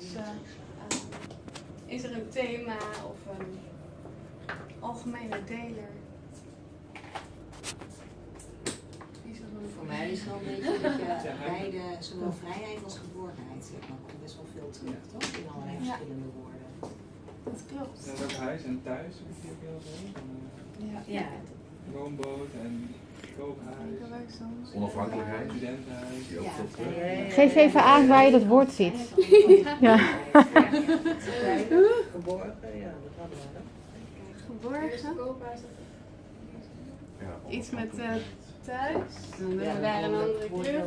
Dus, eh, is er een thema of een algemene deler? Is er een Voor mij is het wel een beetje dat je beide, zowel vrijheid als geborgenheid, zeg maar, komt best wel veel terug, toch? In allerlei Ja. verschillende woorden. Dat klopt. Is ook huis en thuis, heb ik hier heel veel. Eh, Ja. Ja, woonboot en Onafhankelijkheid. Geef even aan waar je dat woord ziet. Ja. Geborgen, ja, dat hadden we dan. Geborgen. Iets met eh, onafhankelijkheid. thuis. We daar een andere kleur.